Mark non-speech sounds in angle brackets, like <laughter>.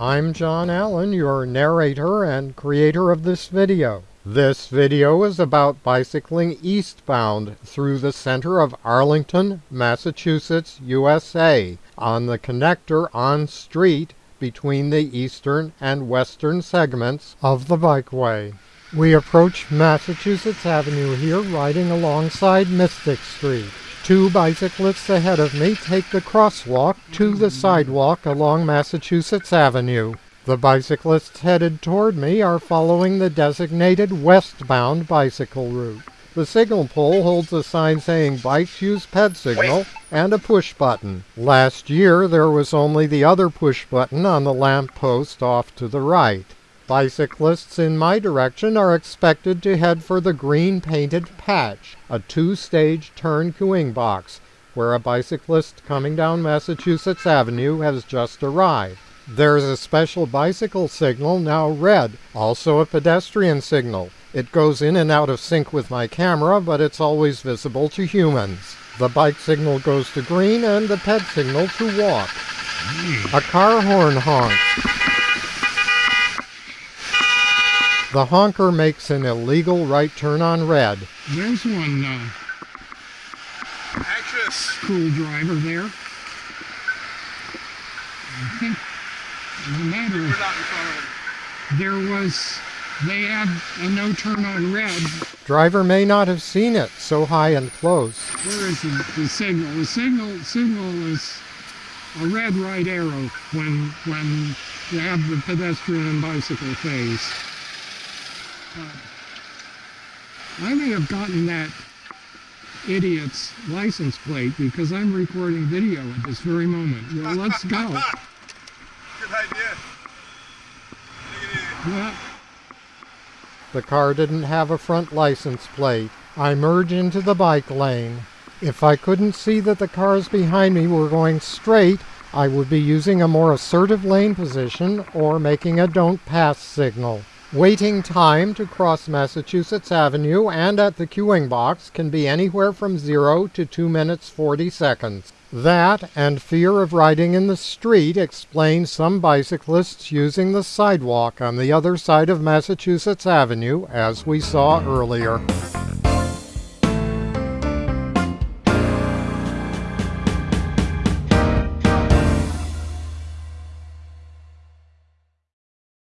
I'm John Allen, your narrator and creator of this video. This video is about bicycling eastbound through the center of Arlington, Massachusetts, USA on the connector on street between the eastern and western segments of the bikeway. We approach Massachusetts Avenue here riding alongside Mystic Street. Two bicyclists ahead of me take the crosswalk to the sidewalk along Massachusetts Avenue. The bicyclists headed toward me are following the designated westbound bicycle route. The signal pole holds a sign saying bikes use ped signal and a push button. Last year there was only the other push button on the lamp post off to the right. Bicyclists in my direction are expected to head for the green painted patch, a two-stage turn queuing box, where a bicyclist coming down Massachusetts Avenue has just arrived. There's a special bicycle signal, now red, also a pedestrian signal. It goes in and out of sync with my camera, but it's always visible to humans. The bike signal goes to green and the ped signal to walk. A car horn honks. The honker makes an illegal right turn on red. There's one uh, Actress. cool driver there. I think, as a matter of, not in front of him. there was, they had a no turn on red. Driver may not have seen it, so high and close. Where is the, the signal? The signal signal is a red right arrow when when you have the pedestrian and bicycle phase. Uh, I may have gotten that idiot's license plate because I'm recording video at this very moment. Well, let's go. <laughs> Good idea. Take. Well, The car didn't have a front license plate. I merge into the bike lane. If I couldn't see that the cars behind me were going straight, I would be using a more assertive lane position or making a don't pass signal. Waiting time to cross Massachusetts Avenue and at the queuing box can be anywhere from 0 to 2 minutes 40 seconds. That and fear of riding in the street explain some bicyclists using the sidewalk on the other side of Massachusetts Avenue as we saw earlier.